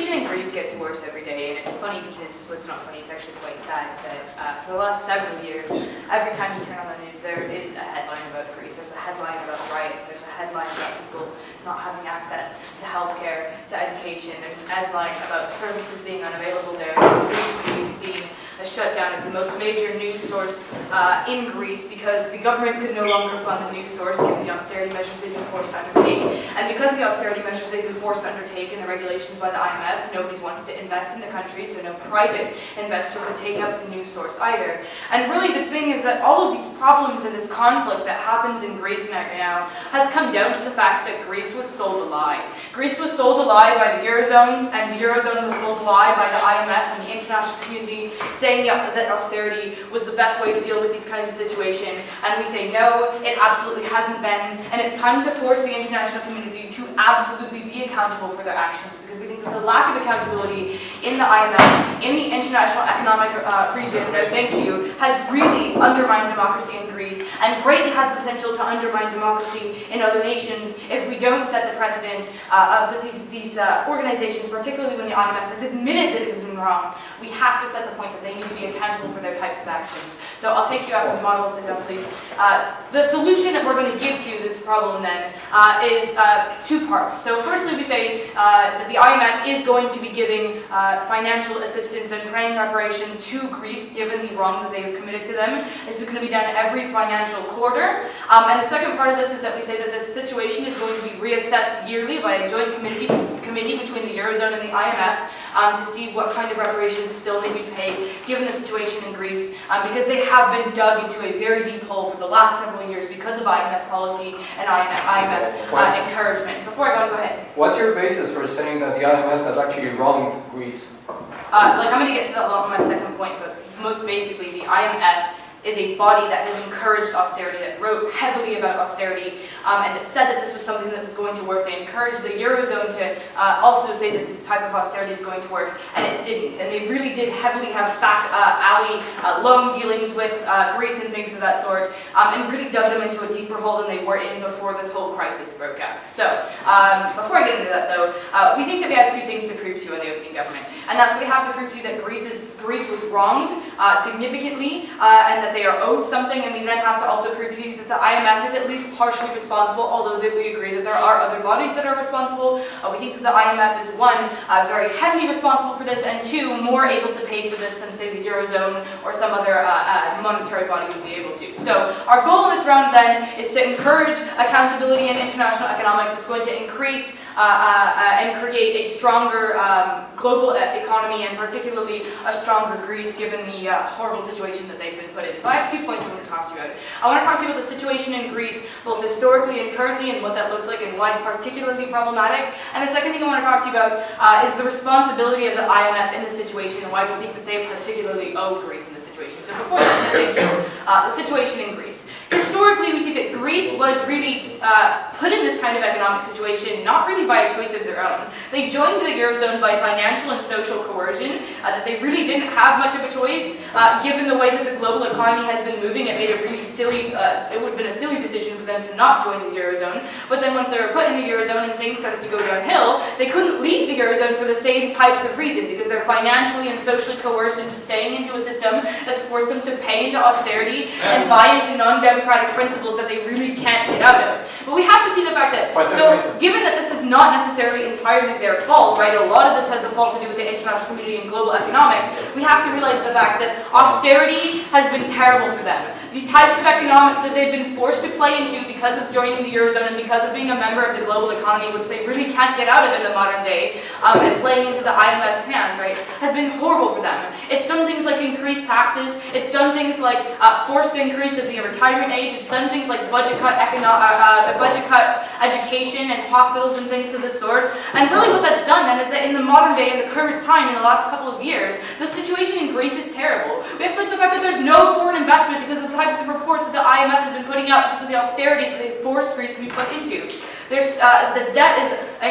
situation in Greece gets worse every day, and it's funny because, well, it's not funny, it's actually quite sad that uh, for the last several years, every time you turn on the news, there is a headline about Greece. There's a headline about riots. There's a headline about people not having access to healthcare, to education. There's a headline about services being unavailable there. Recently, we've seen a shutdown of the most major news source uh, in Greece because the government could no longer fund the news source given the austerity measures they've been forced to undertake. And because of the austerity measures they've been forced to undertake and the regulations by the IMF, nobody's wanted to invest in the country, so no private investor could take up the news source either. And really the thing is that all of these problems and this conflict that happens in Greece right now has come down to the fact that Greece was sold a lie. Greece was sold a lie by the Eurozone, and the Eurozone was sold a lie by the IMF and the international community, saying saying that austerity was the best way to deal with these kinds of situations, and we say no, it absolutely hasn't been, and it's time to force the international community to absolutely be accountable for their actions, because we think that the lack of accountability in the IMF, in the international economic uh, region, no thank you, has really undermined democracy in Greece, and greatly has the potential to undermine democracy in other nations if we don't set the precedent uh, of these, these uh, organizations, particularly when the IMF has admitted that it was wrong. We have to set the point that they need to be accountable for their types of actions. So I'll take you after the model, sit down please. Uh, the solution that we're going to give to this problem then uh, is uh, two parts. So firstly we say uh, that the IMF is going to be giving uh, financial assistance and praying reparation to Greece given the wrong that they have committed to them. This is going to be done every financial quarter. Um, and the second part of this is that we say that this situation is going to be reassessed yearly by a joint committee, committee between the Eurozone and the IMF um, to see what kind of reparations still need to be paid given the situation in Greece, um, because they have been dug into a very deep hole for the last several years because of IMF policy and IMF, IMF uh, encouragement. Before I go, go ahead. What's your basis for saying that the IMF has actually wronged Greece? Uh, like I'm going to get to that on my second point, but most basically the IMF is a body that has encouraged austerity, that wrote heavily about austerity, um, and that said that this was something that was going to work. They encouraged the Eurozone to uh, also say that this type of austerity is going to work, and it didn't. And they really did heavily have back uh, alley uh, loan dealings with uh, Greece and things of that sort, um, and really dug them into a deeper hole than they were in before this whole crisis broke out. So, um, before I get into that though, uh, we think that we have two things to prove to you in the opening government, and that's we have to prove to you that Greece, is, Greece was wronged uh, significantly, and that they are owed something, and we then have to also prove to you that the IMF is at least partially responsible, although that we agree that there are other bodies that are responsible. Uh, we think that the IMF is, one, uh, very heavily responsible for this, and two, more able to pay for this than, say, the Eurozone or some other uh, uh, monetary body would be able to. So our goal in this round, then, is to encourage accountability in international economics. It's going to increase uh, uh, and create a stronger um, global economy and particularly a stronger Greece given the uh, horrible situation that they've been put in. So I have two points I want to talk to you about. I want to talk to you about the situation in Greece, both historically and currently, and what that looks like and why it's particularly problematic. And the second thing I want to talk to you about uh, is the responsibility of the IMF in the situation and why we think that they particularly owe Greece in this situation. So before that, thank you. Uh, the situation in Greece. Historically, we see that Greece was really uh, put in this kind of economic situation, not really by a choice of their own. They joined the Eurozone by financial and social coercion, uh, that they really didn't have much of a choice, uh, given the way that the global economy has been moving. It made a really silly, uh, it would have been a silly decision them to not join the Eurozone. But then once they were put in the Eurozone and things started to go downhill, they couldn't leave the Eurozone for the same types of reason, because they're financially and socially coerced into staying into a system that's forced them to pay into austerity and buy into non-democratic democratic principles that they really can't get out of. But we have to see the fact that, so given that this is not necessarily entirely their fault, right, a lot of this has a fault to do with the international community and global economics, we have to realize the fact that austerity has been terrible for them. The types of economics that they've been forced to play into because of joining the Eurozone and because of being a member of the global economy, which they really can't get out of in the modern day, um, and playing into the IMF's hands, right, has been horrible for them. It's done things like increase taxes, it's done things like uh, forced increase of the retirement age, it's done things like budget cut, econo uh, uh, budget cut education and hospitals and things of this sort. And really what that's done then is that in the modern day, in the current time, in the last couple of years, the situation in Greece is terrible. We have to look at the fact that there's no foreign investment because of the types of reports that the IMF has been putting out because of the austerity that they've forced Greece to be put into. There's, uh, the debt is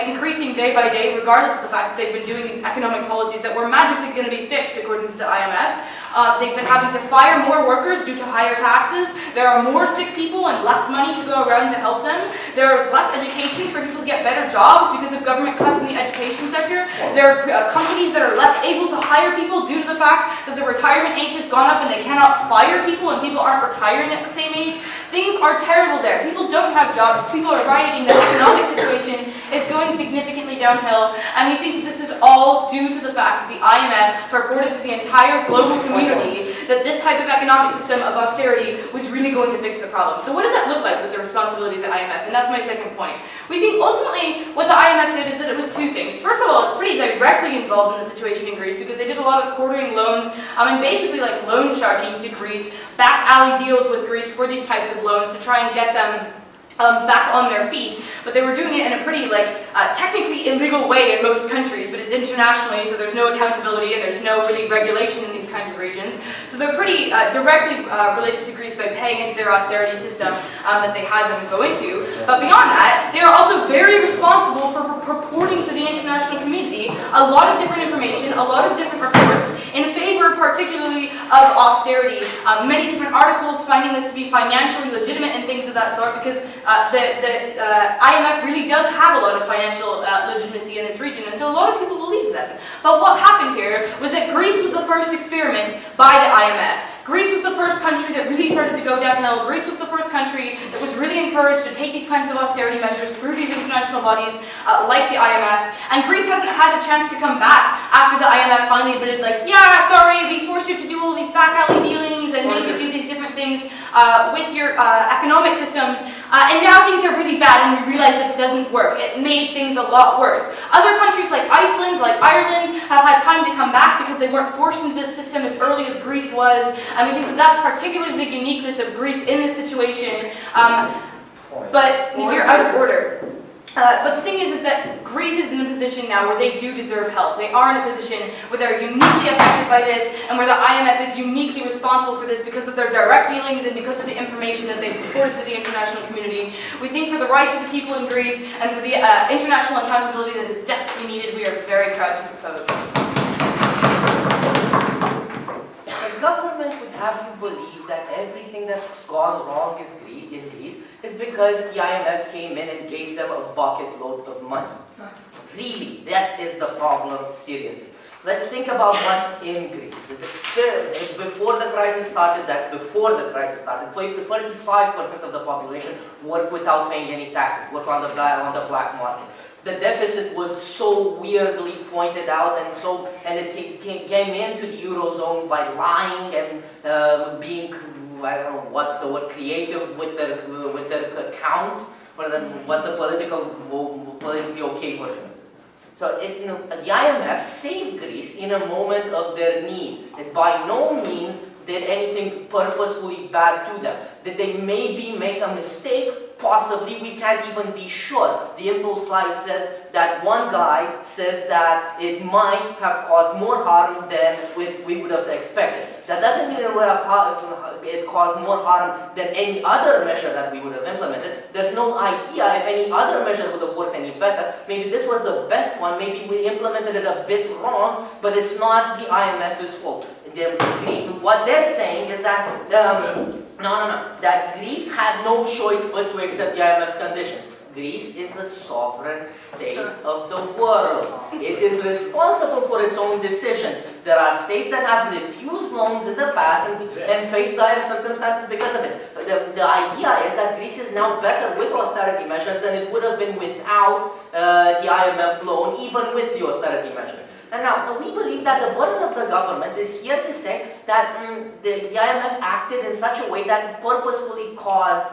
increasing day by day, regardless of the fact that they've been doing these economic policies that were magically going to be fixed, according to the IMF. Uh, they've been having to fire more workers due to higher taxes. There are more sick people and less money to go around to help them. There is less education for people to get better jobs because of government cuts in the education sector. There are uh, companies that are less able to hire people due to the fact that the retirement age has gone up and they cannot fire people and people aren't retiring at the same age. Things are terrible there. People don't have jobs. People are rioting. The economic situation is going significantly downhill. And we think that this is all due to the fact that the IMF reported to the entire global community that this type of economic system of austerity was really going to fix the problem. So what did that look like with the responsibility of the IMF? And that's my second point. We think ultimately what the IMF did is that it was two things. First of all, it's pretty directly involved in the situation in Greece because they did a lot of quartering loans um, and basically like loan sharking to Greece, back alley deals with Greece for these types of loans to try and get them um, back on their feet, but they were doing it in a pretty, like, uh, technically illegal way in most countries, but it's internationally, so there's no accountability and there's no really regulation in these kinds of regions. So they're pretty uh, directly uh, related to Greece by paying into their austerity system um, that they had them go into. But beyond that, they are also very responsible for, purporting to the international community a lot of different information, a lot of different reports, in favor particularly of austerity. Um, many different articles finding this to be financially legitimate and things of that sort because uh, the, the uh, IMF really does have a lot of financial uh, legitimacy in this region and so a lot of people believe them. But what happened here was that Greece was the first experiment by the IMF. Greece was the first country that really started to go downhill. Greece was the first country that was really encouraged to take these kinds of austerity measures through these international bodies uh, like the IMF. And Greece hasn't had a chance to come back after the IMF finally admitted like, yeah, sorry, we forced you to do all these back alley dealings and made you do these different things uh, with your uh, economic systems. Uh, and now things are really bad and we realize that it doesn't work. It made things a lot worse. Other countries like Iceland, like Ireland, have had time to come back because they weren't forced into this system as early as Greece was. And we think that that's particularly the uniqueness of Greece in this situation. Um, but you're out of order. Uh, but the thing is, is that Greece is in a position now where they do deserve help. They are in a position where they're uniquely affected by this and where the IMF is uniquely responsible for this because of their direct dealings and because of the information that they've reported to the international community. We think for the rights of the people in Greece and for the uh, international accountability that is desperately needed, we are very proud to propose. The government would have you believe that everything that's gone wrong is in Greece is because the IMF came in and gave them a bucket load of money. Really, that is the problem, seriously. Let's think about what's in Greece. Before the crisis started, that's before the crisis started, 45% of the population worked without paying any taxes, work on the, on the black market. The deficit was so weirdly pointed out and so, and it came into the Eurozone by lying and uh, being I don't know what's the word creative with their with their accounts, but then what's the political politically okay version of this? So it, the IMF saved Greece in a moment of their need. It by no means did anything purposefully bad to them. Did they maybe make a mistake? Possibly, we can't even be sure. The info slide said that one guy says that it might have caused more harm than we would have expected. That doesn't mean it would have it caused more harm than any other measure that we would have implemented. There's no idea if any other measure would have worked any better. Maybe this was the best one. Maybe we implemented it a bit wrong, but it's not the IMF's fault. What they're saying is that um, no, no, no. That Greece had no choice but to accept the IMF's conditions. Greece is a sovereign state of the world. It is responsible for its own decisions. There are states that have refused loans in the past and, and faced dire circumstances because of it. The, the idea is that Greece is now better with austerity measures than it would have been without uh, the IMF loan, even with the austerity measures. And now, we believe that the burden of the government is here to say that mm, the, the IMF acted in such a way that purposefully caused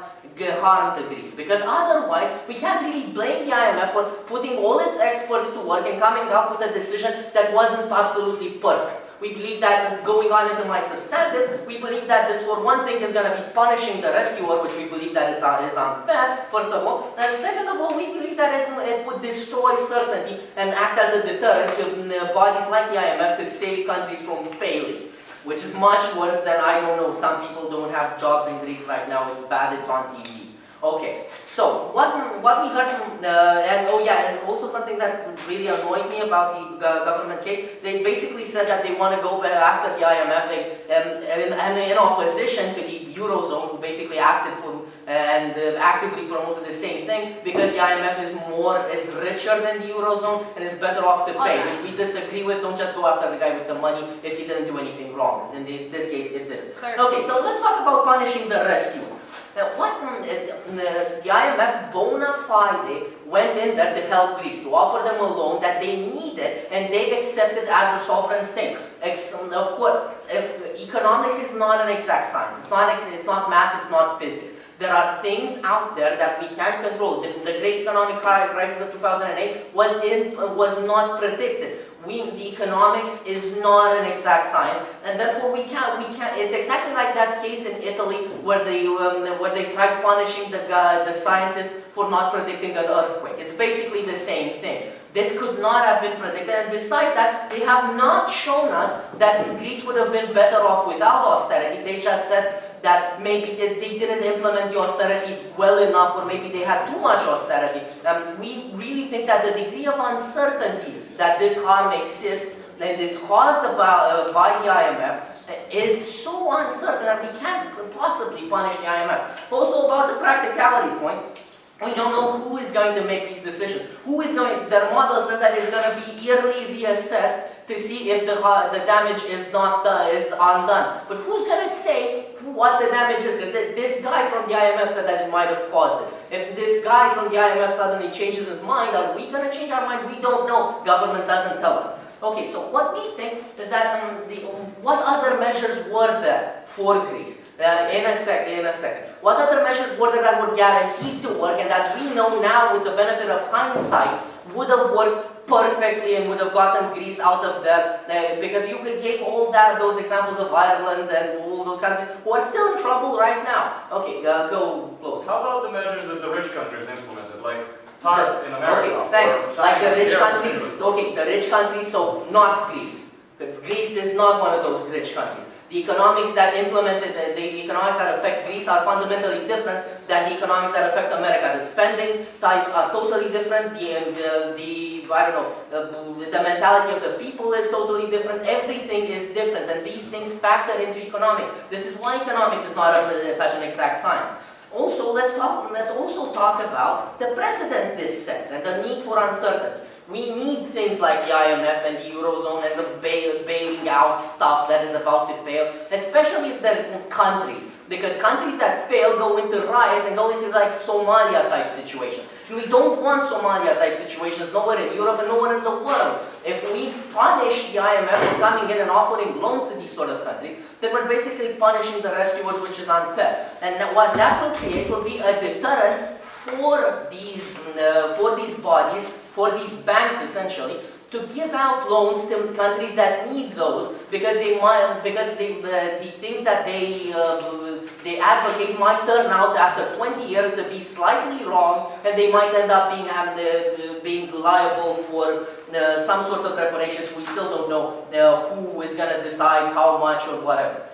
harm to Greece. Because otherwise, we can't really blame the IMF for putting all its experts to work and coming up with a decision that wasn't absolutely perfect. We believe that going on into my substantive, we believe that this for one thing is going to be punishing the rescuer, which we believe that it's, on is unfair, first of all. And second of all, we believe that it, it would destroy certainty and act as a deterrent to mm, uh, bodies like the IMF to save countries from failing which is much worse than, I don't know, some people don't have jobs in Greece right now, it's bad, it's on TV. Okay, so what, what we heard from, uh, and oh yeah, and also something that really annoyed me about the uh, government case, they basically said that they want to go back after the IMF um, and, and in opposition to the Eurozone who basically acted for and uh, actively promoted the same thing because the IMF is more, is richer than the Eurozone and is better off to pay, which we disagree with. Don't just go after the guy with the money if he didn't do anything wrong. In the, this case, it did. Okay, so let's talk about punishing the rescue. Now, what the IMF bona fide went in there to help Greece, to offer them a loan that they needed, and they accepted as a sovereign state. Of course, if economics is not an exact science, it's not, it's not math, it's not physics. There are things out there that we can't control. The, the great economic crisis of 2008 was in, was not predicted. We, the economics is not an exact science, and therefore we can't, we can't, it's exactly like that case in Italy where they, um, where they tried punishing the guy, the scientists for not predicting an earthquake. It's basically the same thing. This could not have been predicted, and besides that, they have not shown us that Greece would have been better off without austerity. They just said that maybe they didn't implement the austerity well enough, or maybe they had too much austerity. Um, we really think that the degree of uncertainty that this harm exists, that is caused by, uh, by the IMF, uh, is so uncertain that we can't possibly punish the IMF. Also about the practicality point, we don't know who is going to make these decisions. Who is going, their model says that it's going to be yearly reassessed to see if the, ha- the damage is not, uh, is undone. But who's going to say what the damage is? Because this guy from the IMF said that it might have caused it. If this guy from the IMF suddenly changes his mind, are we going to change our mind? We don't know. Government doesn't tell us. Okay, so what we think is that um, the, what other measures were there for Greece? Uh, in a sec, in a second. What other measures were there that were guaranteed to work and that we know now with the benefit of hindsight would have worked perfectly and would have gotten Greece out of there? Uh, because you could give all that, those examples of Ireland and all those countries who are still in trouble right now. Okay, uh, go close. How about the measures that the rich countries implemented, like TARP in America? Okay, thanks. Like the rich countries, okay, the rich countries, so not Greece. Because Greece is not one of those rich countries. The economics that implemented, the, the economics that affect Greece are fundamentally different than the economics that affect America. The spending types are totally different. The, um, the, the I don't know, the, the mentality of the people is totally different. Everything is different, and these things factor into economics. This is why economics is not such an exact science. Also, let's talk. Let's also talk about the precedent this sets and the need for uncertainty. We need things like the IMF and the Eurozone and the bail, bailing out stuff that is about to fail, especially the countries. Because countries that fail go into riots and go into like Somalia type situations. We don't want Somalia type situations nowhere in Europe and nowhere in the world. If we punish the IMF for coming in and offering loans to these sort of countries, then we're basically punishing the rescuers, which is unfair. And what that will create will be a deterrent for these, uh, for these bodies, for these banks essentially, to give out loans to countries that need those because they might, because they, uh, the things that they, uh, they advocate might turn out after 20 years to be slightly wrong and they might end up being, the, being liable for uh, some sort of reparations. We still don't know uh, who is going to decide how much or whatever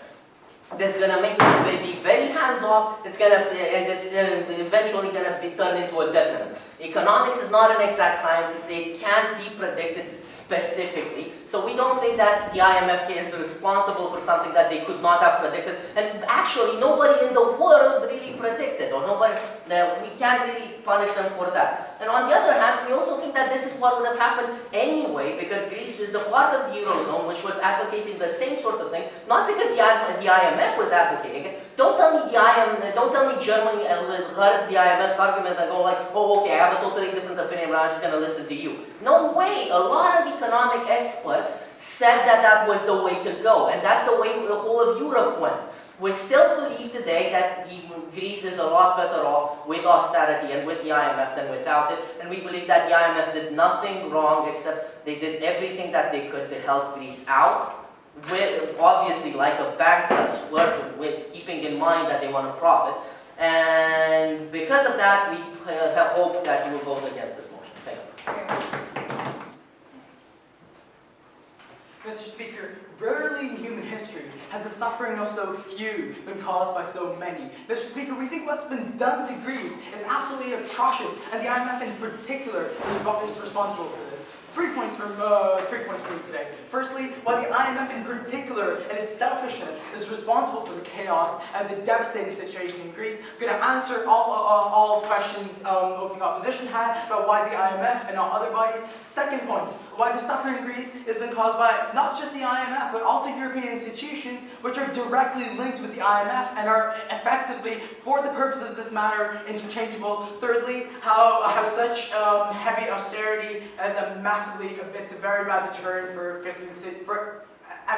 that's gonna make them be very hands-off, it's gonna, and it's uh, eventually gonna be turned into a detriment. Economics is not an exact science, it can't be predicted specifically. So we don't think that the IMF is responsible for something that they could not have predicted. And actually, nobody in the world really predicted, or nobody, uh, we can't really punish them for that. And on the other hand, we also think that this is what would have happened anyway, because Greece is a part of the Eurozone, which was advocating the same sort of thing, not because the IMF was advocating it. Don't tell me the IMF, don't tell me Germany heard the IMF's argument and go like, oh, okay, I have a totally different opinion, but I'm just going to listen to you. No way. A lot of economic experts said that that was the way to go, and that's the way the whole of Europe went. We still believe today that Greece is a lot better off with austerity and with the IMF than without it, and we believe that the IMF did nothing wrong except they did everything that they could to help Greece out. With obviously, like a bank does, work with keeping in mind that they want to profit, and because of that, we uh, hope that you will vote against this motion. Thank you. Mr. Speaker, Speaker, rarely in human history has the suffering of so few been caused by so many. Mr. Speaker, we think what's been done to Greece is absolutely atrocious, and the IMF in particular is responsible for this. Three points from uh, three points from today. Firstly, why the IMF in particular and its selfishness is responsible for the chaos and the devastating situation in Greece. I'm going to answer all uh, all questions um, opening opposition had about why the IMF and not other bodies. Second point, why the suffering in Greece has been caused by not just the IMF but also European institutions which are directly linked with the IMF and are effectively, for the purpose of this matter, interchangeable. Thirdly, how how such um, heavy austerity as a massive it's a very bad deterrent for fixing for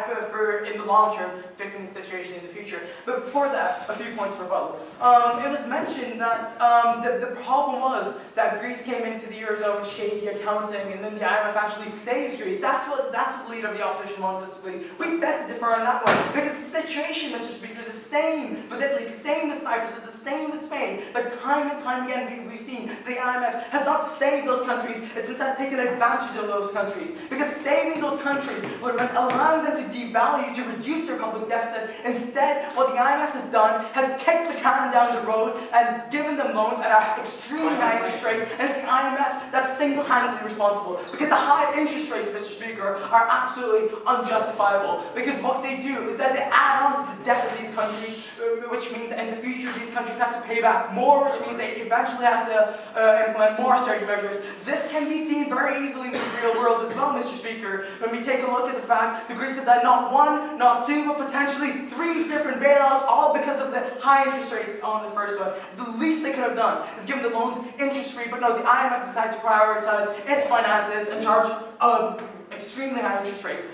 for, for in the long term fixing the situation in the future. But before that, a few points for rebuttal. Um, it was mentioned that um, the, the problem was that Greece came into the Eurozone with shady accounting and then the IMF actually saves Greece. That's what that's what the leader of the opposition wants us to believe. We bet to differ on that one because the situation, Mr. Speaker, is the same with Italy, same with Cyprus, it's the same with Spain. But time and time again, we, we've seen the IMF has not saved those countries. It's instead taken advantage of those countries because saving those countries would have allowing them to devalue, to reduce their public deficit. Instead, what the IMF has done has kicked the can down the road and given them loans at an extremely high interest rate. And it's the IMF that's single-handedly responsible because the high interest rates, Mr. Speaker, are absolutely unjustifiable. Because what they do is that they add on to the debt of these countries, uh, which means in the future these countries have to pay back more, which means they eventually have to uh, implement more austerity measures. This can be seen very easily in the real world as well, Mr. Speaker, when we take a look at the fact that Greece has had not one, not two, but potentially three different bailouts, all because of the high interest rates on the first one. The least they could have done is given the loans interest-free, but no, the IMF decided to prioritize its finances and charge uh, extremely high interest rates.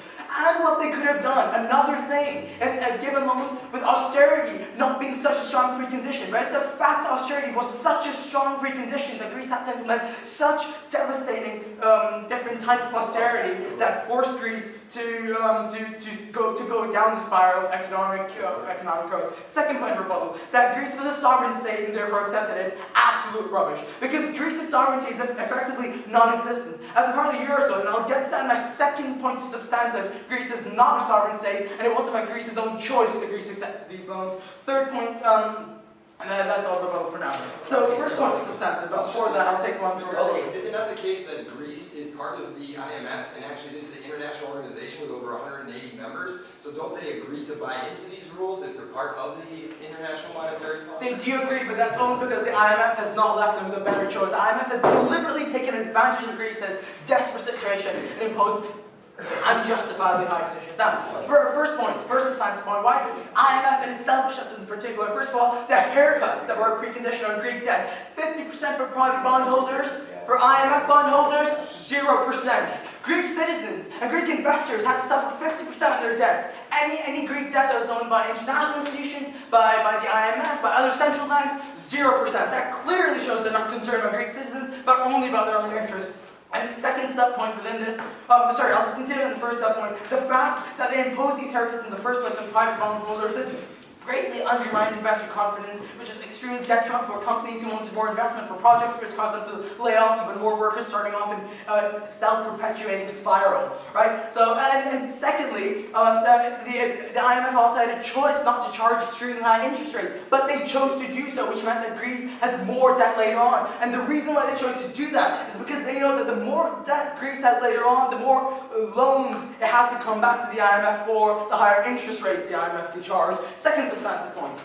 And what they could have done, another thing, is uh, given loans with austerity not being such a strong precondition. Right? It's the fact that austerity was such a strong precondition that Greece had to implement such devastating um, different types of austerity that forced Greece to, um, to, to, go, to go down the spiral of economic, uh, economic growth. Second point of rebuttal, that Greece was a sovereign state and therefore accepted it. Absolute rubbish. Because Greece's sovereignty is effectively non-existent. As a part of the Eurozone, and I'll get to that in my second point of substantive, Greece is not a sovereign state, and it wasn't by Greece's own choice that Greece accepted these loans. Third point, um, and that's all the vote for now. So first point is substantive, but before that I'll take one for Okay, is it not the case that Greece is part of the IMF, and actually this is an international organization with over 180 members, so don't they agree to buy into these rules if they're part of the International Monetary Fund? They do agree, but that's only because the IMF has not left them with a better choice. The IMF has deliberately taken advantage of Greece's desperate situation and imposed unjustifiably high conditions. Now, for our first point, first science point, why is this IMF and its selfishness in particular? First of all, the haircuts that were a precondition on Greek debt. 50% for private bondholders, for IMF bondholders, 0%. Greek citizens and Greek investors had to suffer 50% of their debts. Any, any Greek debt that was owned by international institutions, by, by the IMF, by other central banks, 0%. That clearly shows they're not concerned about Greek citizens, but only about their own interests. And the second subpoint within this, um, sorry, I'll just continue in the first subpoint. The fact that they impose these haircuts in the first place on private bondholders greatly undermined investor confidence, which is extremely detrimental for companies who wanted more investment for projects, which caused them to lay off even more workers, starting off in uh, self-perpetuating spiral, right? So, and, and secondly, uh, the, the IMF also had a choice not to charge extremely high interest rates, but they chose to do so, which meant that Greece has more debt later on. And the reason why they chose to do that is because they know that the more debt Greece has later on, the more uh, loans it has to come back to the IMF for, the higher interest rates the IMF can charge. Second substantive point.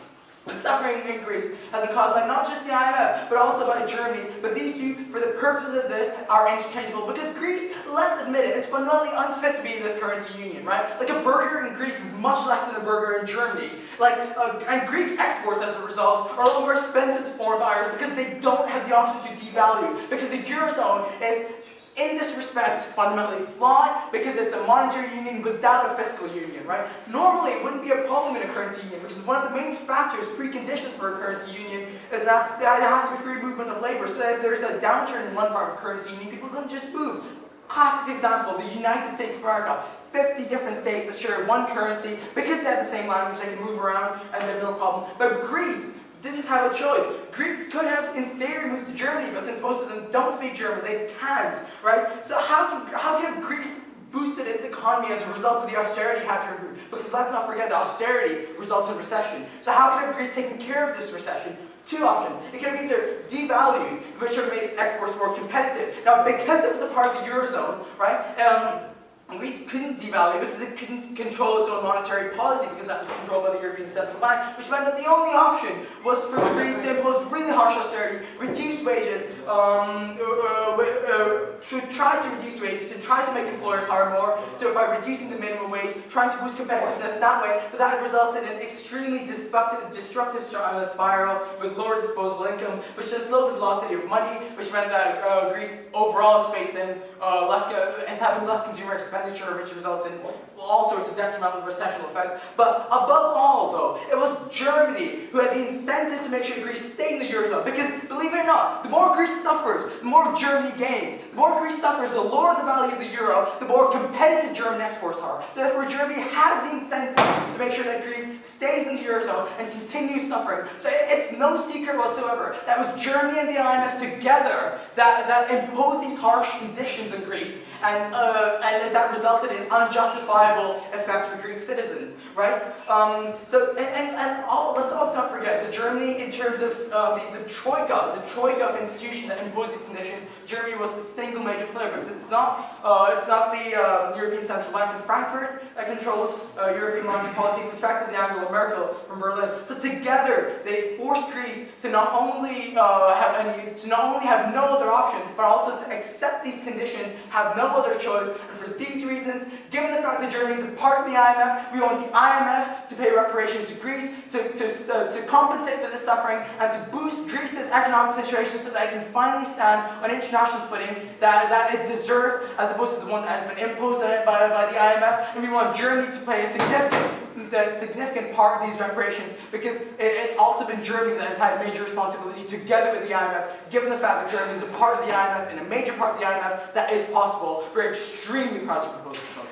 The suffering in Greece has been caused by not just the IMF, but also by Germany. But these two, for the purpose of this, are interchangeable. Because Greece, let's admit it, it's fundamentally unfit to be in this currency union, right? Like a burger in Greece is much less than a burger in Germany. Like, uh, and Greek exports, as a result, are a lot more expensive to foreign buyers because they don't have the option to devalue. Because the Eurozone is in this respect, fundamentally flawed because it's a monetary union without a fiscal union, right? Normally, it wouldn't be a problem in a currency union because one of the main factors, preconditions for a currency union is that there has to be free movement of labor. So that if there's a downturn in one part of a currency union, people don't just move. Classic example, the United States of America. 50 different states that share one currency because they have the same language, they can move around and they have no problem. But Greece, didn't have a choice. Greeks could have, in theory, moved to Germany, but since most of them don't speak German, they can't, right? So how can, how can Greece boosted its economy as a result of the austerity had to remove. Because let's not forget that austerity results in recession. So how could have Greece taken care of this recession? Two options. It could have either devalued, which would have made its exports more competitive. Now, because it was a part of the Eurozone, right, um, Greece couldn't devalue because it couldn't control its own monetary policy because that was controlled by the European Central Bank, which meant that the only option was for Greece to impose really harsh austerity, reduce wages, um, uh, uh, uh, to try to reduce wages, to try to make employers hire more, to, by reducing the minimum wage, trying to boost competitiveness that way, but that resulted in an extremely destructive, destructive uh, spiral with lower disposable income, which then slowed the velocity of money, which meant that uh, Greece overall is facing uh, less, is having less consumer expenditure, which results in all sorts of detrimental recessional effects. But above all, though, it was Germany who had the incentive to make sure Greece stayed in the Eurozone. Because, believe it or not, the more Greece suffers, the more Germany gains. The more Greece suffers, the lower the value of the euro, the more competitive German exports are. So therefore, Germany has the incentive to make sure that Greece stays in the Eurozone and continues suffering. So it's no secret whatsoever. That was Germany and the IMF together that, that imposed these harsh conditions in Greece and, uh, and that resulted in unjustifiable effects for Greek citizens, right? Um, so, and, and, and all, let's also not forget that Germany, in terms of uh, the, the troika, the troika of institution that imposed these conditions, Germany was the single major player because it's not, uh, it's not the uh, European Central Bank in Frankfurt that controls uh, European monetary policy, it's effectively Angela Merkel from Berlin. So together, they forced Greece to not only uh, have any, to not only have no other options, but also to accept these conditions, have no other choice, and for these reasons, given the fact that Germany is a part of the IMF, we want the IMF to pay reparations to Greece, to, to, uh, to compensate for the suffering, and to boost Greece's economic situation so that it can finally stand on international footing that, that it deserves, as opposed to the one that has been imposed on it by, by the IMF. And we want Germany to pay a significant, a significant part of these reparations because it, it's also been Germany that has had major responsibility together with the IMF, given the fact that Germany is a part of the IMF and a major part of the IMF, that is possible. We're extremely proud to propose this motion.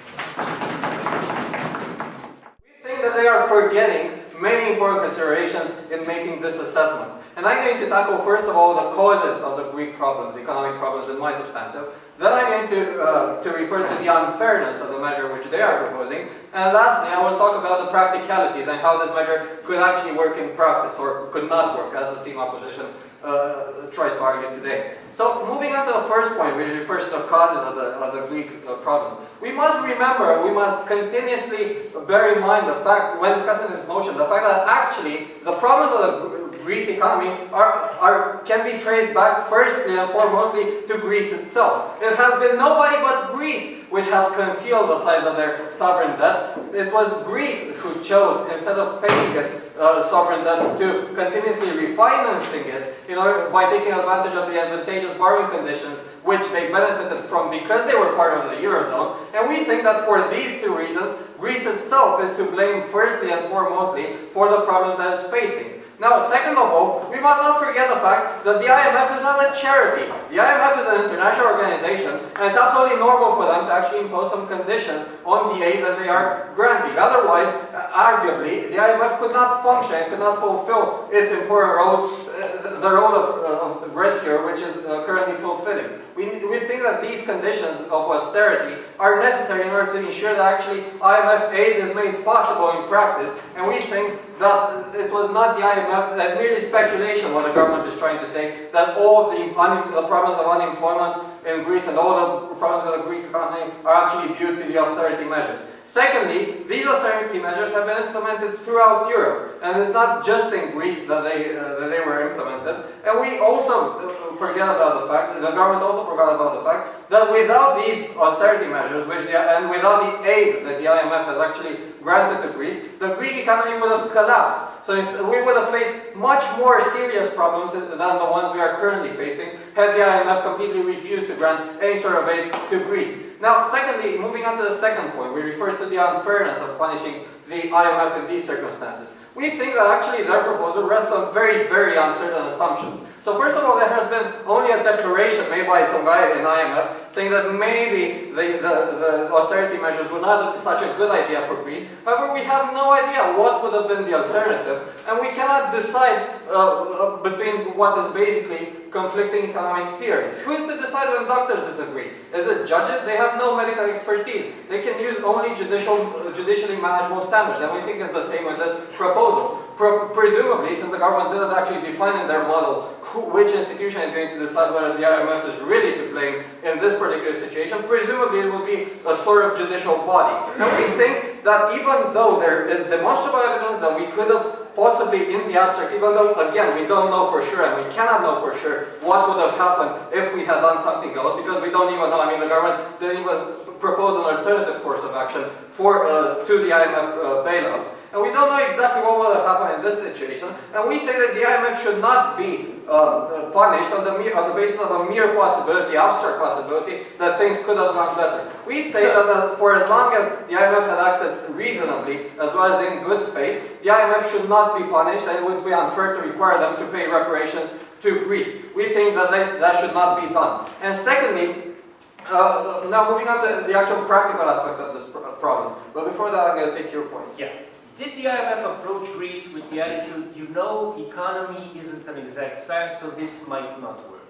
We think that they are forgetting many important considerations in making this assessment. And I'm going to tackle first of all the causes of the Greek problems, economic problems in my substantive. Then I'm going to, uh, to refer to the unfairness of the measure which they are proposing. And lastly, I will talk about the practicalities and how this measure could actually work in practice or could not work, as the team opposition uh, tries to argue today. So moving on to the first point, which refers to the causes of the, of the Greek uh, problems. We must remember, we must continuously bear in mind the fact, when discussing this motion, the fact that actually the problems of the Greece economy are, are, can be traced back firstly and foremostly to Greece itself. It has been nobody but Greece which has concealed the size of their sovereign debt. It was Greece who chose, instead of paying its uh, sovereign debt, to continuously refinancing it in order, by taking advantage of the advantageous borrowing conditions which they benefited from because they were part of the Eurozone. And we think that for these two reasons, Greece itself is to blame firstly and foremostly for the problems that it's facing. Now, second of all, we must not forget the fact that the IMF is not a charity. The IMF is an international organization, and it's absolutely normal for them to actually impose some conditions on the aid that they are granting. Otherwise, arguably, the IMF could not function, could not fulfill its important roles, uh, the role of, uh, of rescuer, which is uh, currently fulfilling. We, we think that these conditions of austerity are necessary in order to ensure that actually IMF aid is made possible in practice, and we think that it was not the IMF, that's merely speculation what the government is trying to say, that all the, the problems of unemployment in Greece and all the problems with the Greek economy are actually due to the austerity measures. Secondly, these austerity measures have been implemented throughout Europe, and it's not just in Greece that they, uh, that they were implemented. And we also forget about the fact, the government also forgot about the fact, that without these austerity measures, which the, and without the aid that the IMF has actually granted to Greece, the Greek economy would have collapsed. So we would have faced much more serious problems than the ones we are currently facing had the IMF completely refused to grant any sort of aid to Greece. Now, secondly, moving on to the second point, we refer to the unfairness of punishing the IMF in these circumstances. We think that actually their proposal rests on very, very uncertain assumptions. So first of all, there has been only a declaration made by some guy in IMF saying that maybe the, the, the austerity measures were not such a good idea for Greece. However, we have no idea what would have been the alternative, and we cannot decide uh, uh, between what is basically conflicting economic theories. Who is to decide when doctors disagree? Is it judges? They have no medical expertise. They can use only judicial, uh, judicially manageable standards, and we think it's the same with this proposal. Presumably, since the government didn't actually define in their model who, which institution is going to decide whether the IMF is really to blame in this particular situation, presumably it would be a sort of judicial body. And we think that even though there is demonstrable evidence that we could have possibly in the abstract, even though, again, we don't know for sure and we cannot know for sure what would have happened if we had done something else, because we don't even know, I mean, the government didn't even propose an alternative course of action for, uh, to the IMF uh, bailout. And we don't know exactly what will happen in this situation. And we say that the IMF should not be uh, punished on the, mere, on the basis of a mere possibility, abstract possibility, that things could have gone better. We say that uh, for as long as the IMF had acted reasonably, as well as in good faith, the IMF should not be punished and it would be unfair to require them to pay reparations to Greece. We think that they, that should not be done. And secondly, uh, now moving on to the actual practical aspects of this problem. But before that, I'm going to take your point. Yeah. Did the IMF approach Greece with the attitude, you know, economy isn't an exact science, so this might not work?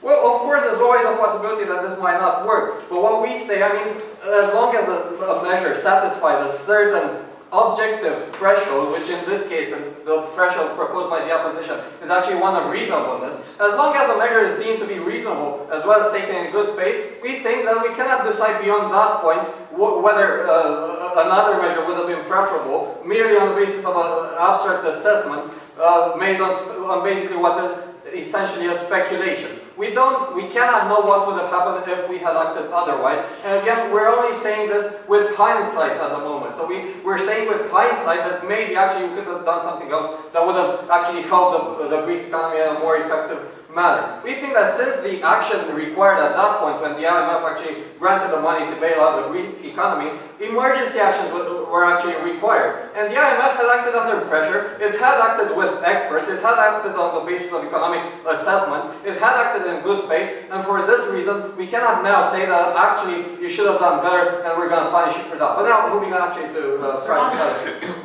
Well, of course, there's always a possibility that this might not work. But what we say, I mean, as long as a, measure satisfies a certain objective threshold, which in this case, the threshold proposed by the opposition, is actually one of reasonableness. As long as a measure is deemed to be reasonable, as well as taken in good faith, we think that we cannot decide beyond that point whether uh, another measure would have been preferable, merely on the basis of an abstract assessment uh, made on, on basically what is essentially a speculation. We don't, we cannot know what would have happened if we had acted otherwise. And again, we're only saying this with hindsight at the moment. So we, we're saying with hindsight that maybe actually we could have done something else that would have actually helped the, the Greek economy in a more effective manner. We think that since the action required at that point, when the IMF actually granted the money to bail out the Greek economy, emergency actions were actually required. And the IMF had acted under pressure, it had acted with experts, it had acted on the basis of economic assessments, it had acted in good faith, and for this reason, we cannot now say that actually you should have done better and we're going to punish you for that. But now, moving on actually to uh, private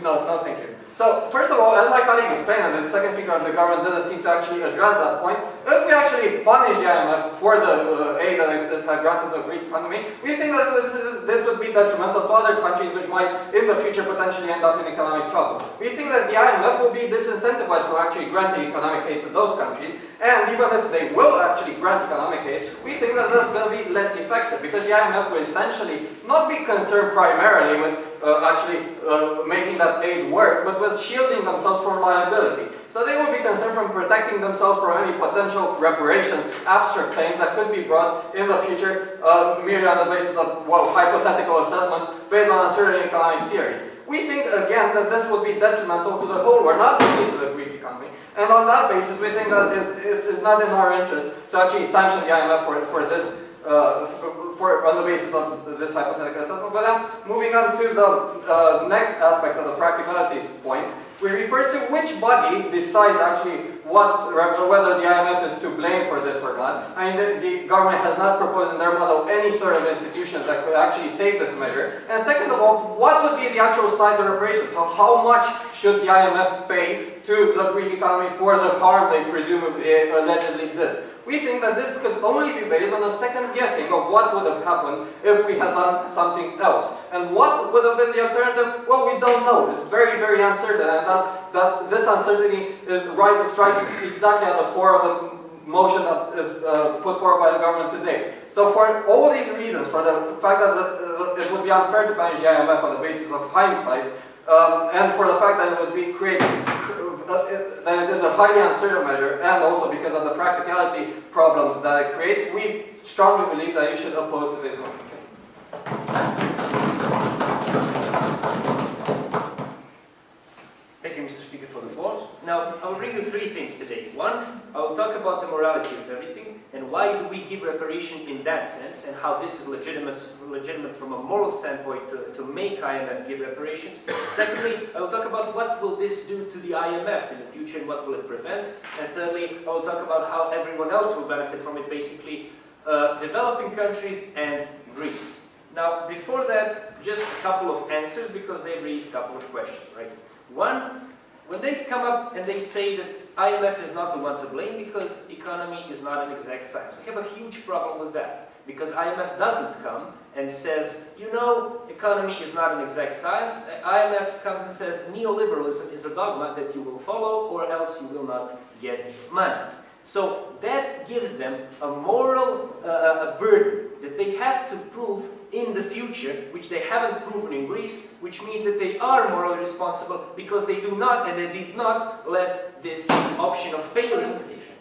No, no, thank you. So, first of all, as my colleague explained, and the second speaker of the government doesn't seem to actually address that point, if we actually punish the IMF for the uh, aid that it had granted the Greek economy, we think that this, is, this would be detrimental to other countries which might, in the future, potentially end up in economic trouble. We think that the IMF will be disincentivized from actually granting economic aid to those countries, and even if they will actually grant economic aid, we think that that's going to be less effective, because the IMF will essentially not be concerned primarily with uh, actually uh, making that aid work, but with shielding themselves from liability. So they will be concerned from protecting themselves from any potential reparations, abstract claims that could be brought in the future uh, merely on the basis of well, hypothetical assessment based on certain economic theories. We think, again, that this would be detrimental to the whole world, not only to the Greek economy. And on that basis, we think that it's, it is not in our interest to actually sanction the IMF for, for this uh, for, on the basis of this hypothetical assessment. But then moving on to the uh, next aspect of the practicalities point, which refers to which body decides actually what, whether the IMF is to blame for this or not. I mean, the, the, government has not proposed in their model any sort of institutions that could actually take this measure. And second of all, what would be the actual size of reparations? So how much should the IMF pay to the Greek economy for the harm they presumably allegedly did? We think that this could only be based on a second guessing of what would have happened if we had done something else. And what would have been the alternative? Well, we don't know. It's very, very uncertain, and that's, that's this uncertainty is right strikes exactly at the core of the motion that is uh, put forward by the government today. So for all these reasons, for the fact that it would be unfair to punish the IMF on the basis of hindsight, um, and for the fact that it would be create that it is a highly uncertain measure, and also because of the practicality problems that it creates, we strongly believe that you should oppose this motion. Now, I'll bring you three things today. One, I will talk about the morality of everything, and why do we give reparation in that sense, and how this is legitimate, legitimate from a moral standpoint to, to make IMF give reparations. Secondly, I will talk about what will this do to the IMF in the future, and what will it prevent. And thirdly, I will talk about how everyone else will benefit from it, basically uh, developing countries and Greece. Now, before that, just a couple of answers, because they've raised a couple of questions, right? They come up and they say that IMF is not the one to blame because economy is not an exact science. We have a huge problem with that because IMF doesn't come and says, you know, economy is not an exact science. IMF comes and says neoliberalism is a dogma that you will follow or else you will not get money. So that gives them a moral uh, a burden that they have to prove in the future, which they haven't proven in Greece, which means that they are morally responsible because they do not and they did not let this option of failing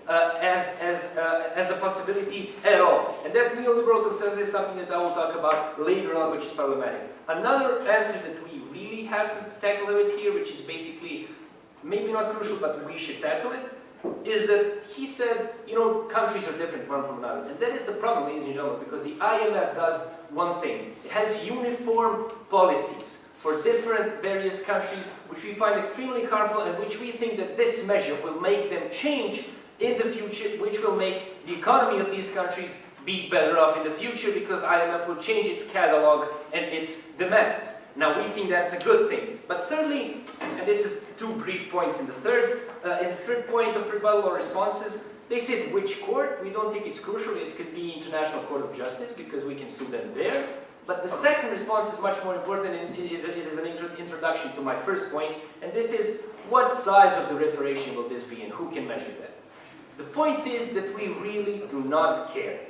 uh, as, as, uh, as a possibility at all. And that neoliberal consensus is something that I will talk about later on, which is problematic. Another answer that we really have to tackle it here, which is basically maybe not crucial, but we should tackle it, is that he said, you know, countries are different one from another. And that is the problem, ladies and gentlemen, because the IMF does one thing. It has uniform policies for different various countries, which we find extremely harmful and which we think that this measure will make them change in the future, which will make the economy of these countries be better off in the future because IMF will change its catalog and its demands. Now we think that's a good thing. But thirdly, and this is two brief points in the third, uh, in the third point of rebuttal or responses, they said which court, we don't think it's crucial, it could be International Court of Justice because we can sue them there. But the second response is much more important and it is, it is an intro introduction to my first point, and this is what size of the reparation will this be and who can measure that? The point is that we really do not care.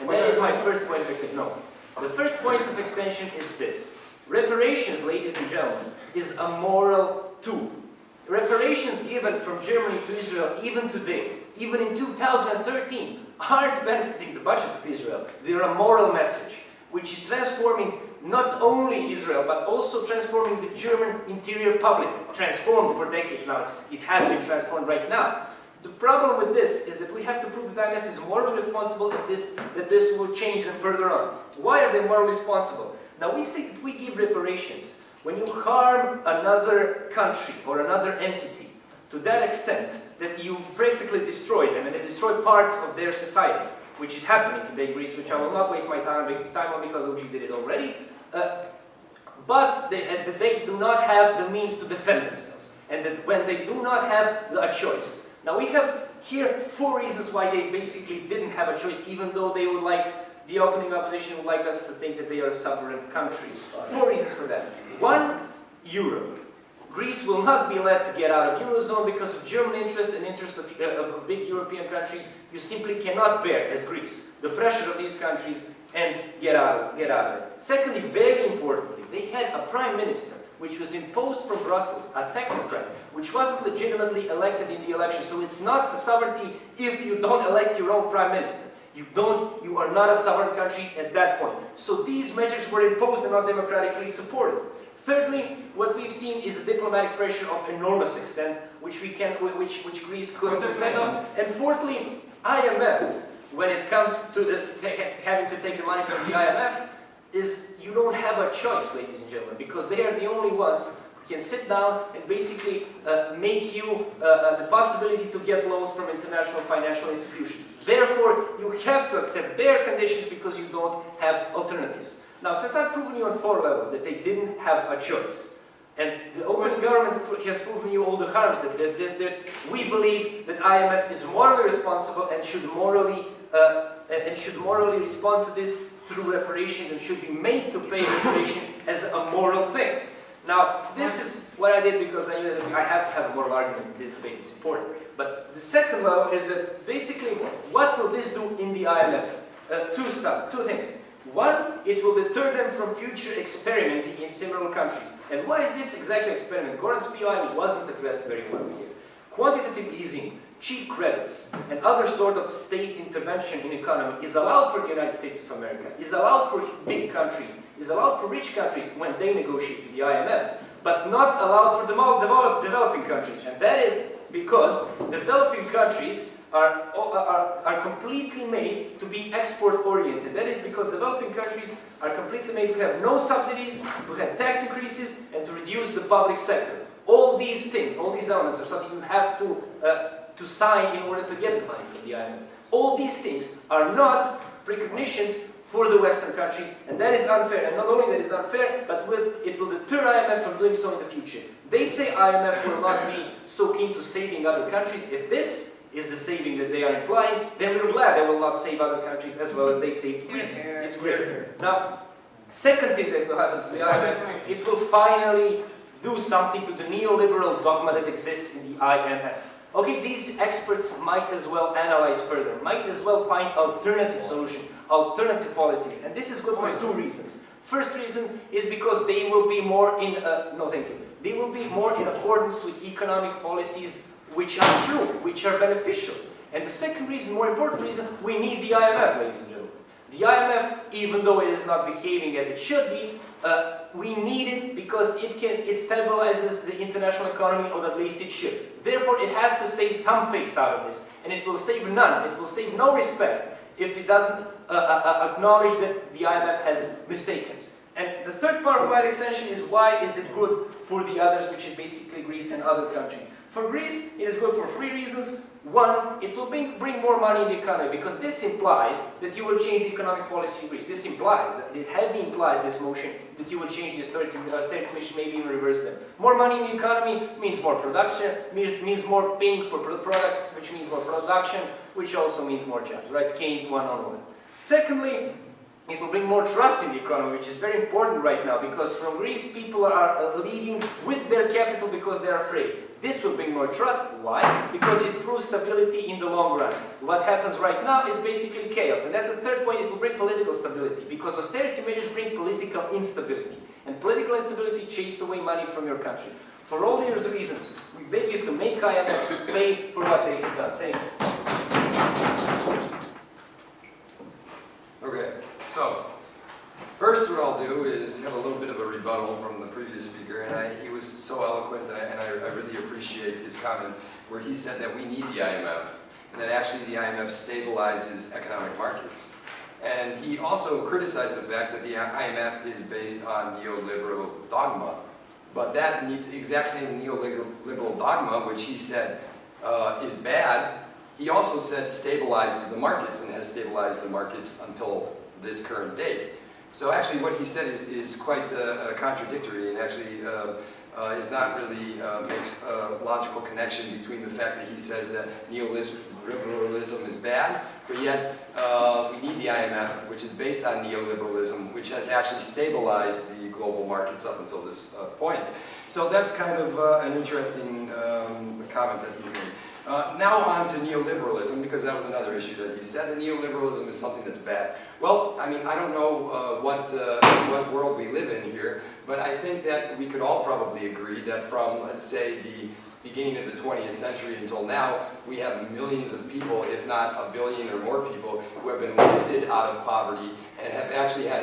And that is my first point of extension. No. The first point of extension is this. Reparations, ladies and gentlemen, is a moral tool. Reparations given from Germany to Israel, even today, even in 2013, aren't benefiting the budget of Israel. They're a moral message, which is transforming not only Israel, but also transforming the German interior public, transformed for decades now. It has been transformed right now. The problem with this is that we have to prove that IMF is morally responsible that this, that this will change them further on. Why are they morally responsible? Now we say that we give reparations. When you harm another country or another entity to that extent that you practically destroy them and they destroy parts of their society, which is happening today in Greece, which I will not waste my time, on because OG did it already, uh, but they, they do not have the means to defend themselves. And that when they do not have a choice. Now we have here four reasons why they basically didn't have a choice, even though they would like the opening opposition would like us to think that they are a sovereign country. Four reasons for that. One, Europe. Greece will not be let to get out of Eurozone because of German interest and interest of, uh, of big European countries. You simply cannot bear, as Greece, the pressure of these countries and get out, of, get out of it. Secondly, very importantly, they had a prime minister which was imposed from Brussels, a technocrat, which wasn't legitimately elected in the election. So it's not a sovereignty if you don't elect your own prime minister. You don't, you are not a sovereign country at that point. So these measures were imposed and not democratically supported. Thirdly, what we've seen is a diplomatic pressure of enormous extent, which we can, which, which Greece couldn't defend of. And fourthly, IMF, when it comes to the, having to take the money from the IMF, is you don't have a choice, ladies and gentlemen, because they are the only ones who can sit down and basically uh, make you uh, uh, the possibility to get loans from international financial institutions. Therefore, you have to accept their conditions because you don't have alternatives. Now, since I've proven you on four levels that they didn't have a choice, and the open government has proven you all the harms that, that, that, that we believe that IMF is morally responsible and should morally uh, and should morally respond to this through reparations and should be made to pay reparation as a moral thing. Now, this is what I did because I knew that I have to have a moral argument in this debate, it's important. But the second level is that basically, what will this do in the IMF? Uh, two stuff, two things. One, it will deter them from future experimenting in several countries. And why is this exactly experiment? Goran's POI wasn't addressed very well here. Quantitative easing, cheap credits, and other sort of state intervention in economy is allowed for the United States of America, is allowed for big countries, is allowed for rich countries when they negotiate with the IMF, but not allowed for developing countries. And that is because developing countries are, are, are completely made to be export oriented. That is because developing countries are completely made to have no subsidies, to have tax increases, and to reduce the public sector. All these things, all these elements are something you have to, uh, to sign in order to get the money from the IMF. All these things are not precognitions for the Western countries, and that is unfair. And not only that is unfair, but will, it will deter IMF from doing so in the future. They say IMF will not be so keen to saving other countries. If this is the saving that they are implying, then we're glad they will not save other countries as well as they saved Greece. It's great. Now, second thing that will happen to the IMF, it will finally do something to the neoliberal dogma that exists in the IMF. Okay, these experts might as well analyze further, might as well find alternative solutions, alternative policies, and this is good for two reasons. First reason is because they will be more in, no thank you, they will be more in accordance with economic policies which are true, which are beneficial. And the second reason, more important reason, we need the IMF, ladies and gentlemen. The IMF, even though it is not behaving as it should be, uh, we need it because it can it stabilizes the international economy, or at least it should. Therefore, it has to save some face out of this, and it will save none. It will save no respect if it doesn't uh, uh, uh acknowledge that the IMF has mistaken. And the third part of my extension is why is it good for the others, which is basically Greece and other countries. For Greece, it is good for three reasons. One, it will bring, bring more money in the economy because this implies that you will change the economic policy in Greece. This implies, that it heavily implies this motion that you will change the austerity, austerity mission, maybe even reverse them. More money in the economy means more production, means, means more paying for products, which means more production, which also means more jobs, right? Keynes one on one. Secondly, it will bring more trust in the economy, which is very important right now because from Greece people are uh, leaving with their capital because they're afraid. This will bring more trust. Why? Because it proves stability in the long run. What happens right now is basically chaos. And that's the third point, it will bring political stability because austerity measures bring political instability. And political instability chases away money from your country. For all these reasons, we beg you to make IMF pay for what they have done. Thank you. Okay. So, first what I'll do is have a little bit of a rebuttal from the previous speaker, and I, he was so eloquent, and, I, and I, I, really appreciate his comment, where he said that we need the IMF, and that actually the IMF stabilizes economic markets. And he also criticized the fact that the IMF is based on neoliberal dogma. But that exact same neoliberal dogma, which he said uh, is bad, he also said stabilizes the markets and has stabilized the markets until this current date. So actually what he said is, is quite uh, contradictory and actually uh, uh, is not really uh, makes a logical connection between the fact that he says that neoliberalism is bad, but yet uh, we need the IMF, which is based on neoliberalism, which has actually stabilized the global markets up until this uh, point. So that's kind of an interesting um, comment that he made. Uh, now on to neoliberalism, because that was another issue that you said, that neoliberalism is something that's bad. Well, I mean, I don't know uh, what, uh, what world we live in here, but I think that we could all probably agree that from, let's say, the beginning of the 20th century until now, we have millions of people, if not a billion or more people, who have been lifted out of poverty and have actually had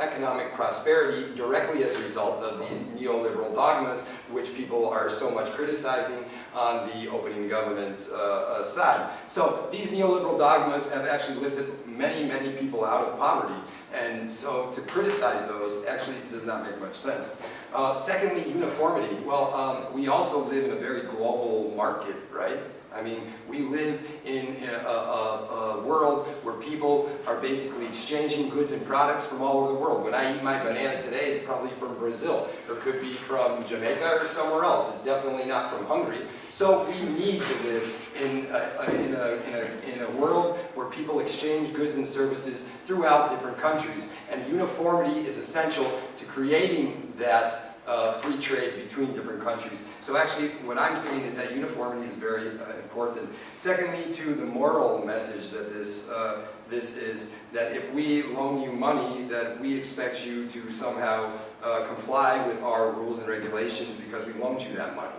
economic prosperity directly as a result of these neoliberal dogmas, which people are so much criticizing on the opening government uh, uh, side. So these neoliberal dogmas have actually lifted many, many people out of poverty. And so to criticize those actually does not make much sense. Uh, secondly, uniformity. Well, um, we also live in a very global market, right? I mean, we live in a, a, a, world where people are basically exchanging goods and products from all over the world. When I eat my banana today, it's probably from Brazil, or could be from Jamaica or somewhere else. It's definitely not from Hungary. So we need to live in a, in a, in a, in a world where people exchange goods and services throughout different countries. And uniformity is essential to creating that uh, free trade between different countries. So actually, what I'm seeing is that uniformity is very uh, important. Secondly, to the moral message that this, uh, this is, that if we loan you money, that we expect you to somehow uh, comply with our rules and regulations because we loaned you that money.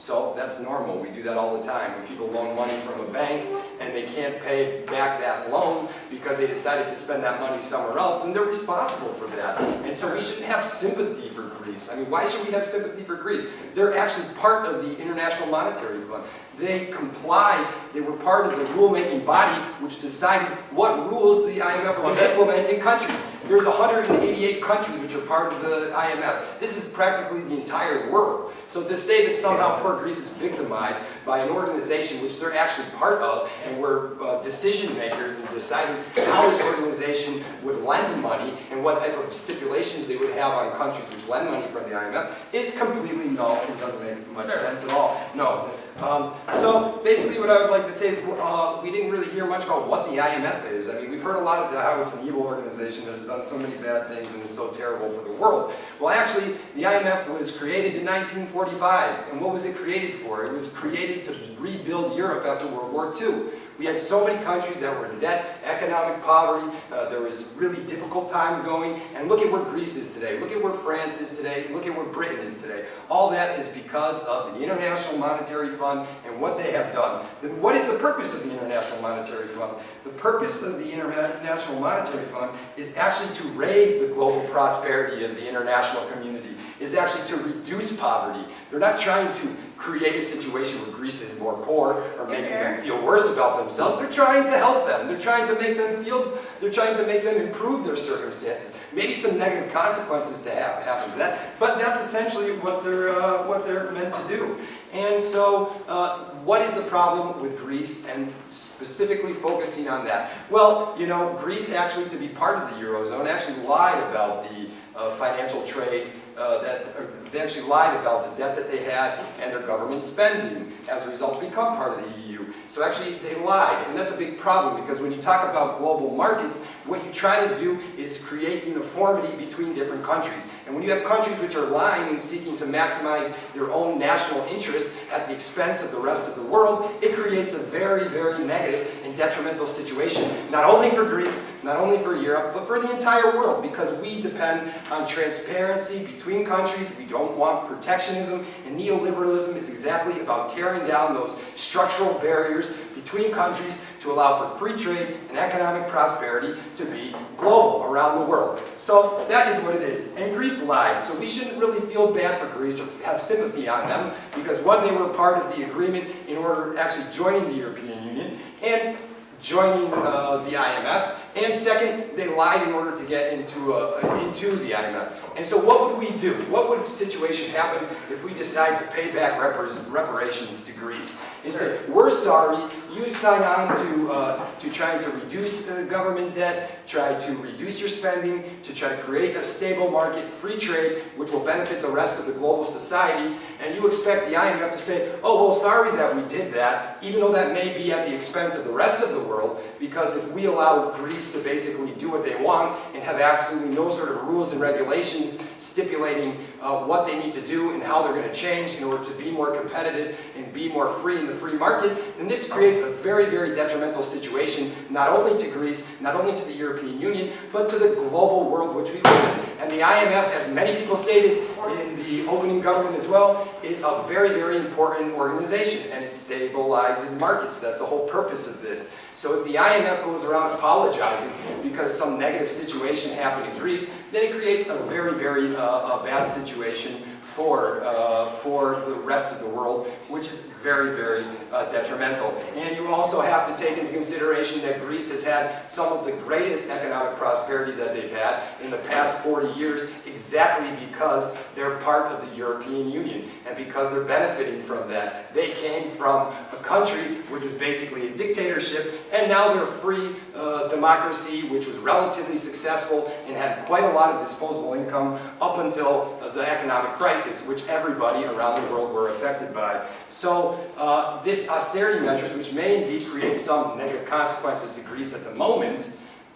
So that's normal, we do that all the time. When people loan money from a bank and they can't pay back that loan because they decided to spend that money somewhere else, then they're responsible for that. And so we shouldn't have sympathy for Greece. I mean, why should we have sympathy for Greece? They're actually part of the International Monetary Fund. They complied, they were part of the rulemaking body which decided what rules the IMF would implement in countries. There's 188 countries which are part of the IMF. This is practically the entire world. So to say that somehow poor Greece is victimized by an organization which they're actually part of and were uh, decision makers in deciding how this organization would lend money and what type of stipulations they would have on countries which lend money from the IMF is completely null and doesn't make much sense at all. No. Um, so basically what I would like to say is uh, we didn't really hear much about what the IMF is. I mean, we've heard a lot of how it's an evil organization that has done so many bad things and is so terrible for the world. Well, actually, the IMF was created in 1945. And what was it created for? It was created to rebuild Europe after World War II. We had so many countries that were in debt, economic poverty, uh, there was really difficult times going, and look at where Greece is today, look at where France is today, look at where Britain is today. All that is because of the International Monetary Fund and what they have done. Then what is the purpose of the International Monetary Fund? The purpose of the International Monetary Fund is actually to raise the global prosperity of the international community, is actually to reduce poverty. They're not trying to create a situation where Greece is more poor or making them feel worse about themselves. They're trying to help them. They're trying to make them feel, they're trying to make them improve their circumstances. Maybe some negative consequences to have happen to that, but that's essentially what they're, uh, what they're meant to do. And so, uh, what is the problem with Greece and specifically focusing on that? Well, you know, Greece actually, to be part of the Eurozone, actually lied about the uh, financial trade uh, that uh, they actually lied about the debt that they had and their government spending as a result to become part of the EU. So actually they lied, and that's a big problem because when you talk about global markets, what you try to do is create uniformity between different countries. And when you have countries which are lying and seeking to maximize their own national interest at the expense of the rest of the world, it creates a very, very negative and detrimental situation, not only for Greece, not only for Europe, but for the entire world, because we depend on transparency between countries. We don't want protectionism, and neoliberalism is exactly about tearing down those structural barriers between countries to allow for free trade and economic prosperity to be global around the world. So that is what it is. And Greece lied, so we shouldn't really feel bad for Greece or have sympathy on them because one, they were part of the agreement in order actually joining the European Union, and joining uh, the IMF, and second, they lied in order to get into, uh, into the IMF. And so what would we do? What would the situation happen if we decide to pay back reparations to Greece? And say, we're sorry, you sign on to, uh, to trying to reduce the government debt, try to reduce your spending, to try to create a stable market, free trade, which will benefit the rest of the global society, and you expect the IMF to say, oh, well, sorry that we did that, even though that may be at the expense of the rest of the world, because if we allow Greece to basically do what they want and have absolutely no sort of rules and regulations stipulating uh, what they need to do and how they're going to change in order to be more competitive and be more free in the free market, then this creates a very, very detrimental situation, not only to Greece, not only to the European Union, but to the global world which we live in. And the IMF, as many people stated in the opening government as well, is a very, very important organization and it stabilizes markets. That's the whole purpose of this. So if the IMF goes around apologizing because some negative situation happened in Greece, then it creates a very, very uh, a bad situation for, uh, for the rest of the world, which is very, very uh, detrimental. And you also have to take into consideration that Greece has had some of the greatest economic prosperity that they've had in the past 40 years exactly because they're part of the European Union and because they're benefiting from that. They came from a country which was basically a dictatorship and now they're a free uh, democracy which was relatively successful and had quite a lot of disposable income up until uh, the economic crisis which everybody around the world were affected by. So uh, this austerity measures, which may indeed create some negative consequences to Greece at the moment,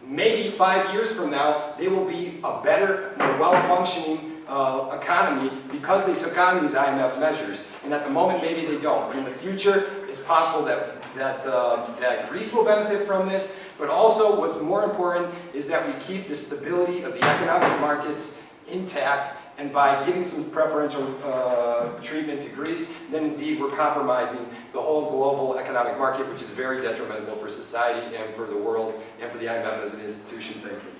maybe five years from now, they will be a better, more well-functioning uh, economy because they took on these IMF measures. And at the moment, maybe they don't. But in the future, it's possible that, that, uh, that Greece will benefit from this. But also, what's more important is that we keep the stability of the economic markets intact And by giving some preferential uh, treatment to Greece, then indeed we're compromising the whole global economic market, which is very detrimental for society and for the world and for the IMF as an institution. Thank you.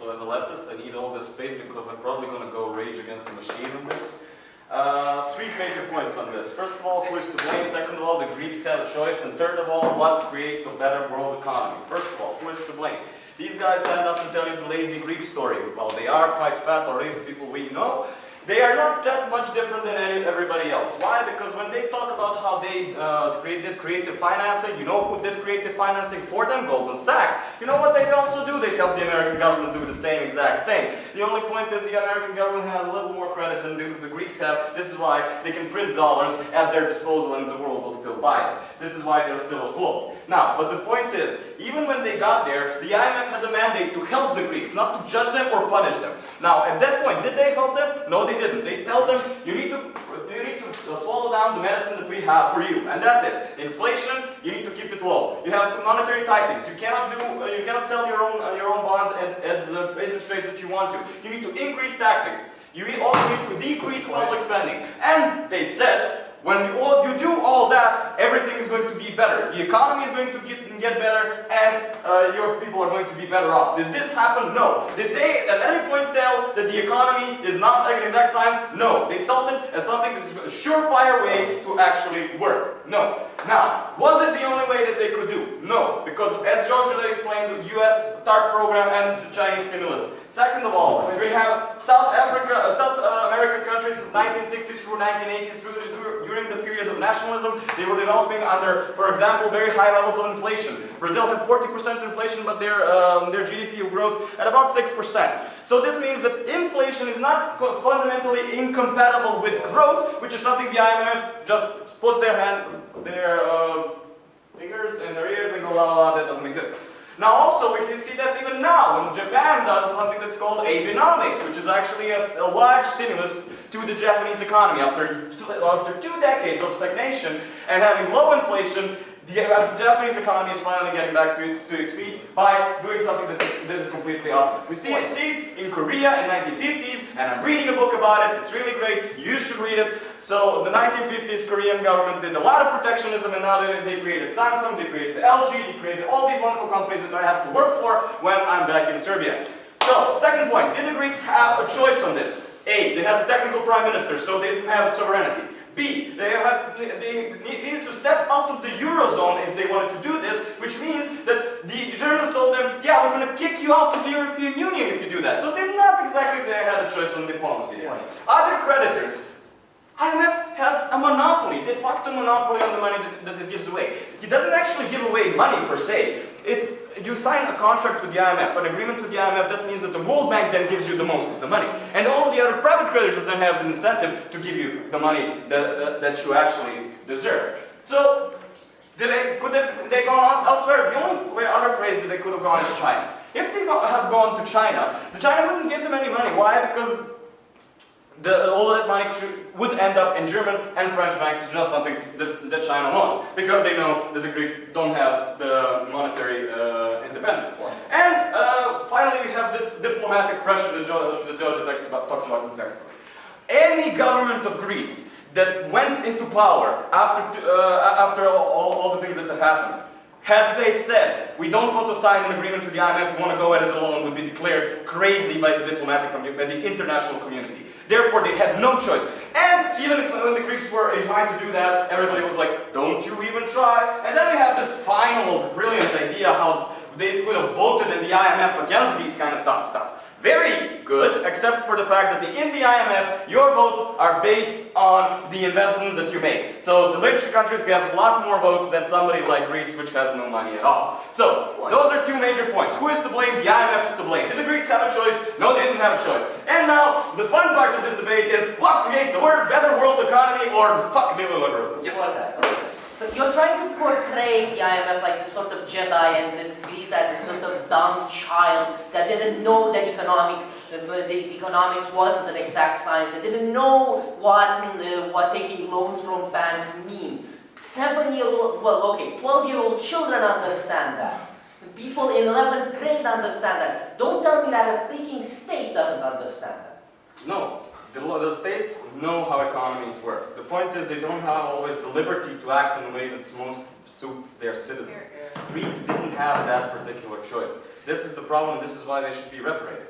So as a leftist, I need all this space because I'm probably going to go rage against the machine on this. Uh, three major points on this. First of all, who is to blame? Second of all, the Greeks have a choice. And third of all, what creates a better world economy? First of all, who is to blame? These guys stand up and tell you the lazy Greek story. Well, they are quite fat or lazy people we know. They are not that much different than everybody else. Why? Because when they talk how they uh, created creative financing, you know who did creative financing for them? Goldman Sachs. You know what they also do? They help the American government do the same exact thing. The only point is the American government has a little more credit than the, the Greeks have. This is why they can print dollars at their disposal and the world will still buy it. This is why they're still afloat. Now, but the point is, even when they got there, the IMF had the mandate to help the Greeks, not to judge them or punish them. Now, at that point, did they help them? No, they didn't. They tell them, you need to, you need to swallow down the medicine that we have for you, and that is inflation. You need to keep it low. You have to monetary tightings. You cannot do, uh, you cannot sell your own uh, your own bonds at, at the interest rates that you want to. You need to increase taxing. You also need to decrease public spending. And they said when you, all, you do all that, everything is going to be better. The economy is going to get, get better, and uh, your people are going to be better off. Did this happen? No. Did they at any point tell that the economy is not like an exact science? No. They sold it as something that is a surefire way to actually work. No. Now, was it the only way that they could do? No. Because as George explained, the US TARP program and the Chinese stimulus. Second of all, we have South Africa, uh, South uh, American countries from 1960s through 1980s, through during the period of nationalism, they were developing under, for example, very high levels of inflation. Brazil had 40% inflation, but their, um, their GDP growth at about 6%. So this means that inflation is not fundamentally incompatible with growth, which is something the IMF just puts their hand, their uh, fingers in their ears and go la la la, that doesn't exist. Now also we can see that even now when Japan does something that's called Abenomics, which is actually a, a large stimulus to the Japanese economy. After, after two decades of stagnation and having low inflation, the Japanese economy is finally getting back to, to its feet by doing something that, that is completely opposite. We see it, see it in Korea in 1950s, and I'm reading a book about it. It's really great. You should read it. So the 1950s Korean government did a lot of protectionism, and now they, they created Samsung, they created LG, they created all these wonderful companies that I have to work for when I'm back in Serbia. So, second point, did the Greeks have a choice on this? A, they had a technical prime minister, so they didn't have sovereignty. B, they, have, they needed to step out of the Eurozone if they wanted to do this, which means that the Germans told them, yeah, we're going to kick you out of the European Union if you do that. So they're not exactly, they had a choice on diplomacy. Other creditors, IMF has a monopoly, de facto monopoly on the money that, that, it gives away. He doesn't actually give away money per se. It, you sign a contract with the IMF, an agreement with the IMF, that means that the World Bank then gives you the most of the money. And all the other private creditors then have an incentive to give you the money that, that, you actually deserve. So, they, could they, they elsewhere? The only other place that they could have gone is China. If they have gone to China, the China wouldn't give them any money. Why? Because the, all of that money would end up in German and French banks, which is not something that, that China wants, because they know that the Greeks don't have the monetary uh, independence. And uh, finally, we have this diplomatic pressure that George, that George talks about, talks about in. Any government of Greece that went into power after, uh, after all, all, all the things that have happened, had they said, we don't want to sign an agreement with the IMF, we want to go at it alone, would be declared crazy by the diplomatic community, by the international community. Therefore, they had no choice. And even if when the Greeks were inclined to do that, everybody was like, don't you even try. And then we have this final brilliant idea how they could have voted in the IMF against these kind of stuff very good, except for the fact that in the IMF, your votes are based on the investment that you make. So the richer countries get a lot more votes than somebody like Greece, which has no money at all. So those are two major points. Who is to blame? The IMF is to blame. Did the Greeks have a choice? No, they didn't have a choice. And now, the fun part of this debate is what creates a better world economy or fuck neoliberalism? Yes. So you're trying to portray the IMF like this sort of Jedi and this Greece as this sort of dumb child that didn't know that economic, the, the economics wasn't an exact science. They didn't know what, uh, what taking loans from banks mean. Seven-year-old, well, okay, 12-year-old children understand that. People in 11th grade understand that. Don't tell me that a freaking state doesn't understand that. No, the, the states know how economies work. The point is they don't have always the liberty to act in a way that most suits their citizens. Greeks didn't have that particular choice. This is the problem, this is why they should be reparated.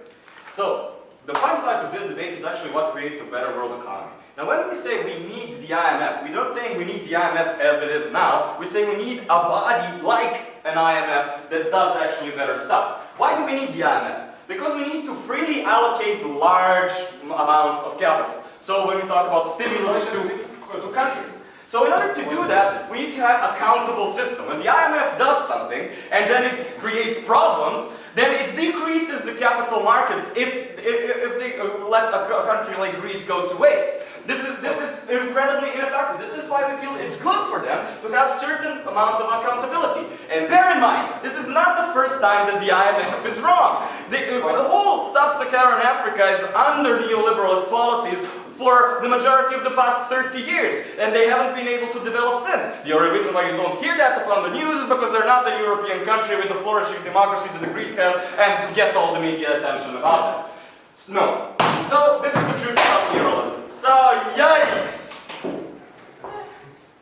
So, the fun part of this debate is actually what creates a better world economy. Now when we say we need the IMF, we're not saying we need the IMF as it is now, we say we need a body like an IMF that does actually better stuff. Why do we need the IMF? Because we need to freely allocate large amounts of capital. So when we talk about stimulus to, to countries. So in order to do that, we need to have accountable system. When the IMF does something and then it creates problems, then it decreases the capital markets if, if, if they let a country like Greece go to waste. This is, this is incredibly ineffective. This is why we feel it's good for them to have certain amount of accountability. And bear in mind, this is not the first time that the IMF is wrong. The, the whole sub-Saharan Africa is under neoliberalist policies for the majority of the past 30 years, and they haven't been able to develop since. The only reason why you don't hear that upon the news is because they're not the European country with the flourishing democracy that the Greece has, and get all the media attention about it. No. So, this is the truth about neoliberalism. So, yikes!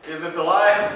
Is it alive?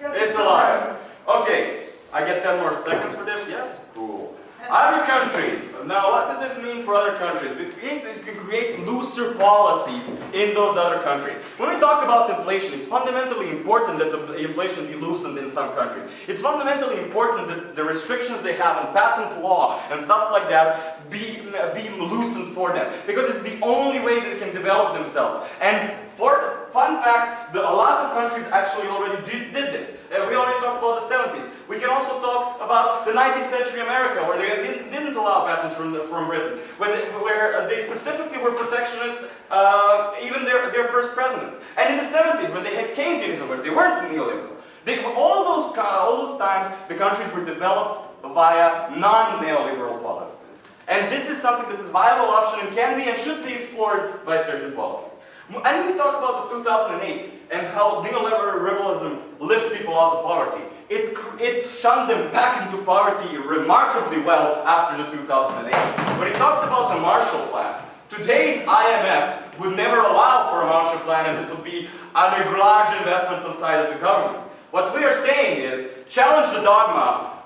It's alive. Okay, I get 10 more seconds for this, yes? Cool. Other countries. Now, what does this mean for other countries? It means you can create looser policies in those other countries. When we talk about inflation, it's fundamentally important that the inflation be loosened in some countries. It's fundamentally important that the restrictions they have on patent law and stuff like that be, be loosened for them. Because it's the only way they can develop themselves. And for fun fact, the, a lot of countries actually already did, did this. Uh, we already talked about the 70s. We can also talk about the 19th century America, where they didn't, didn't allow patents from, the, from Britain, where they, where they specifically were protectionist, uh, even their, their first presidents. And in the 70s, when they had Keynesianism, where they weren't neoliberal. They, all, those, all those times, the countries were developed via non-neoliberal policies. And this is something that is a viable option and can be and should be explored by certain policies. And we talk about the 2008 and how neoliberalism lifts people out of poverty. It, it shunned them back into poverty remarkably well after the 2008. When it talks about the Marshall Plan, today's IMF would never allow for a Marshall Plan as it would be a large investment on the side of the government. What we are saying is, challenge the dogma,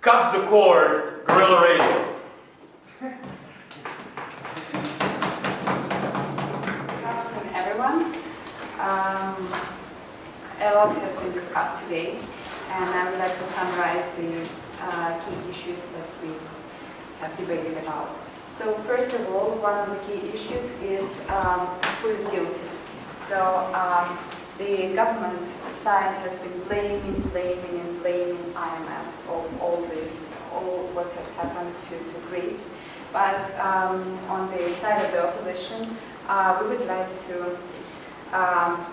cut the cord, guerrilla radio. Um, a lot has been discussed today, and I would like to summarize the uh, key issues that we have debated about. So first of all, one of the key issues is um, who is guilty. So um, the government side has been blaming, blaming, and blaming IMF for all this, all what has happened to, to Greece. But um, on the side of the opposition, uh, we would like to um,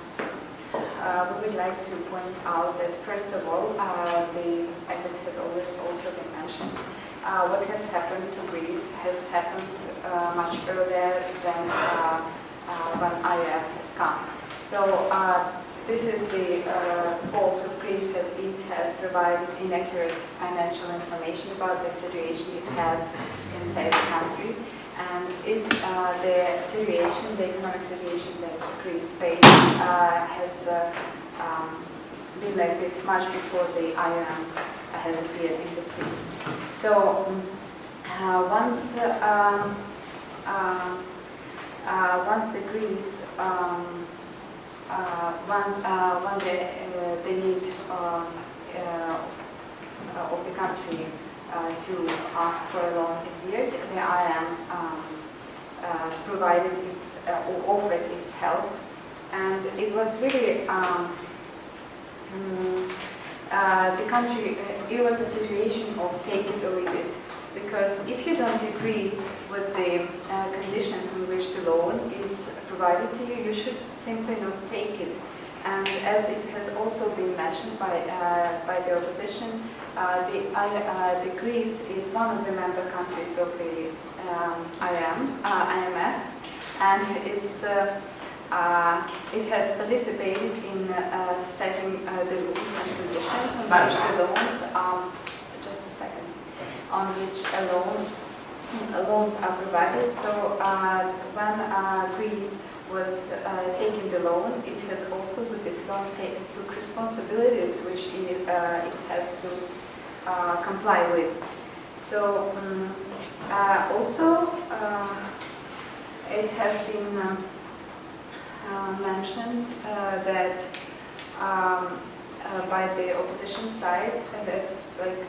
uh, we would like to point out that first of all, uh, the, as it has also been mentioned, uh, what has happened to Greece has happened uh, much earlier than uh, uh, when IF has come. So this is the fault of Greece that it has provided inaccurate financial information about the situation it had inside the country. And it, uh, the situation, the economic situation that Greece faced uh, has uh, um, been like this much before the IOM has appeared in the scene. So mm, uh, once, uh, um, uh, once the Greece, um, uh, once, when the, the need um, of the country uh, to ask for a loan appeared, the IM um, uh, provided its, uh, or offered its help. And it was really, um, mm, uh, the country, uh, it was a situation of take it or leave it. Because if you don't agree with the uh, conditions on which the loan is provided to you, you should simply not take it. And as it has also been mentioned by, uh, by the opposition, uh, the, uh, the Greece is one of the member countries of the um, IM, uh, IMF, and it's, uh, uh, it has participated in setting the rules and conditions on which loans, um, just a second, on which a loan, loans are provided. So when Greece was uh, taking the loan, it has also with this loan took responsibilities which it, uh, it has to uh, comply with. So um, uh, also uh, it has been uh, mentioned that um, by the opposition side that like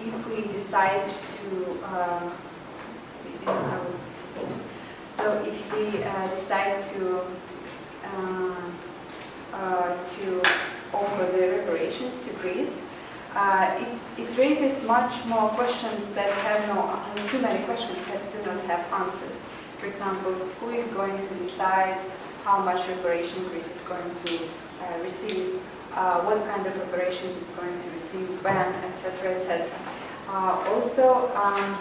if we decide to so if we uh, decide to um, uh, to offer the reparations to Greece, uh, it, it raises much more questions that have no, too many questions that do not have answers. For example, who is going to decide how much reparation Greece is going to uh, receive, uh, what kind of reparations it's going to receive, when, etc., etc. Uh, also, um,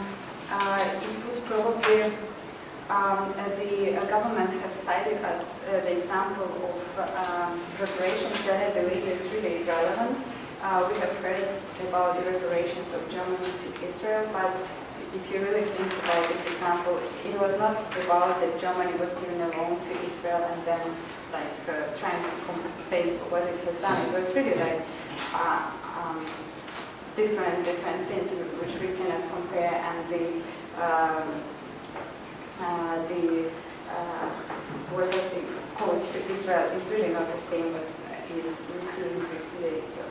uh, it would probably um, uh, the uh, government has cited as uh, the example of um, reparations that I believe is really relevant. We have heard about the reparations of Germany to Israel, but if you really think about this example, it was not about that Germany was giving a loan to Israel and then like uh, trying to compensate for what it has done. It was really like uh, um, different different things which we cannot compare and the um, the uh, what was the cost to Israel is really not the same what is receiving Greece today. So.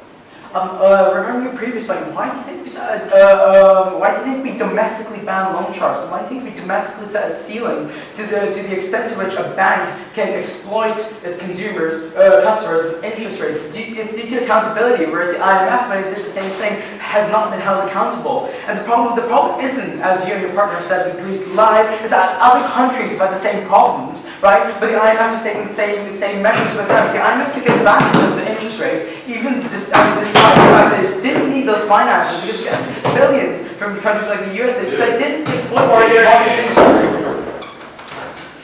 Um, uh, regarding your previous point, why do you think we said, uh, um, why do you think we domestically ban loan sharks? Why do you think we domestically set a ceiling to the to the extent to which a bank can exploit its consumers, uh, customers with interest rates? It's due to accountability, whereas the IMF, when it did the same thing, has not been held accountable. And the problem, the problem isn't, as you and your partner have said, that Greece lied, is that other countries have had the same problems, right? But the IMF is taking the same, the same measures with them. The IMF took advantage of the interest rates, even dis- I mean, despite the fact that it didn't need those finances because it gets billions from countries like the US. It, so it didn't exploit or their interest rates.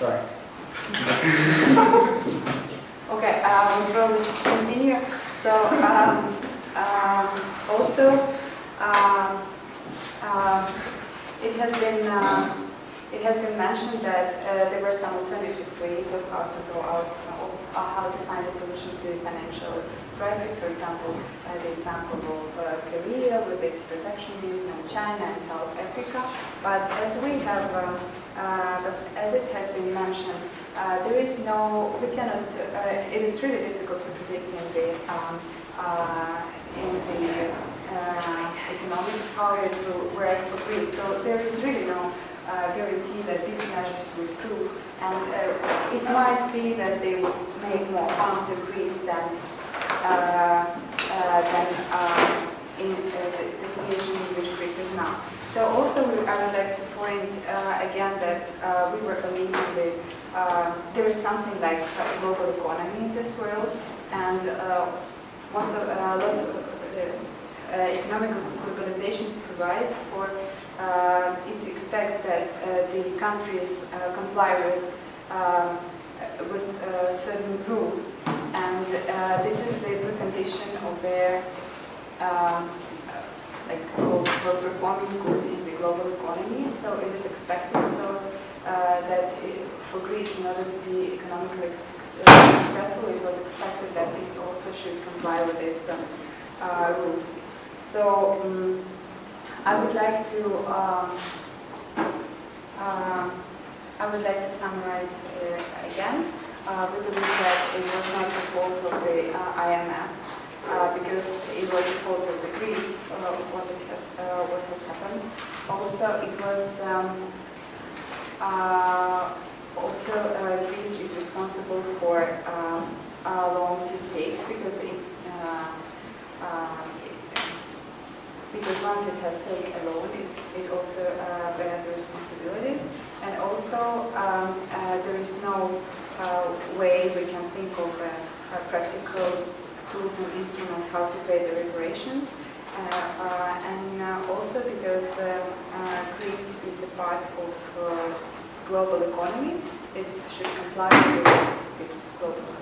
Sorry. Okay, um, we'll just continue. So um, um, also, um, it has been uh, it has been mentioned that uh, there were some alternative ways of how to go out, of uh, how to find a solution to the financial crisis. For example, uh, the example of uh, Korea with its protectionism, and China and South Africa. But as we have, uh, as, it has been mentioned, uh, there is no, we cannot, uh, it is really difficult to predict in the, um, uh, in the uh, economics how it will work for Greece. So there is really no uh, guarantee that these measures will prove. And uh, it might be that they will make more harm to Greece than, uh, uh, than in the, situation in which Greece is now. So also I would like to point again that we were believing that there is something like a global economy in this world, and most of, uh, lots of uh, uh, economic globalization provides for uh, it expects that uh, the countries uh, comply with with certain rules, and this is the precondition of their like for for performing good in the global economy. So it is expected so that it, for Greece, in order to be economically suc- uh, successful, it was expected that it also should comply with these um, uh, rules. So um, I would like to um, um, I would like to summarize uh, again. Uh, we believe that it was not the fault of the uh, IMF uh, because it was the fault of the Greece uh, what has uh, what has happened. Also, it was um, uh, also uh, Greece is responsible for um, uh, loans it takes because it, uh, it because once it has taken a loan, it, it also uh, bears the responsibilities. And also, um, uh, there is no uh, way we can think of uh, uh, practical tools and instruments how to pay the reparations. Uh, uh, and uh, also because uh, uh, Greece is a part of uh, global economy, it should comply with this global